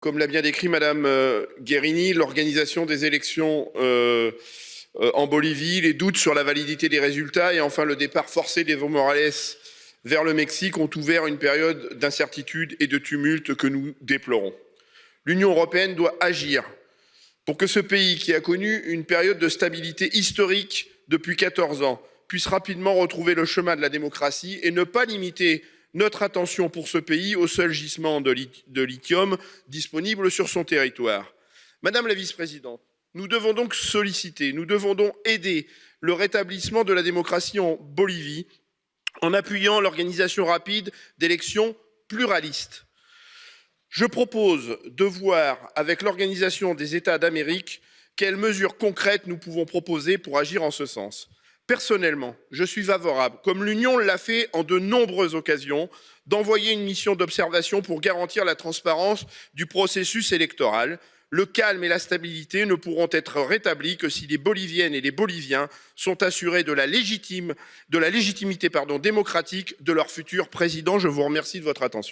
Comme l'a bien décrit Madame euh, Guérini, l'organisation des élections euh, euh, en Bolivie, les doutes sur la validité des résultats et enfin le départ forcé d'Evo Morales vers le Mexique ont ouvert une période d'incertitude et de tumulte que nous déplorons. L'Union européenne doit agir pour que ce pays, qui a connu une période de stabilité historique depuis 14 ans, puisse rapidement retrouver le chemin de la démocratie et ne pas limiter notre attention pour ce pays au seul gisement de lithium disponible sur son territoire. Madame la vice-présidente, nous devons donc solliciter, nous devons donc aider le rétablissement de la démocratie en Bolivie en appuyant l'organisation rapide d'élections pluralistes. Je propose de voir avec l'Organisation des États d'Amérique quelles mesures concrètes nous pouvons proposer pour agir en ce sens. Personnellement, je suis favorable, comme l'Union l'a fait en de nombreuses occasions, d'envoyer une mission d'observation pour garantir la transparence du processus électoral. Le calme et la stabilité ne pourront être rétablis que si les Boliviennes et les Boliviens sont assurés de la, légitimité démocratique de leur futur président. Je vous remercie de votre attention.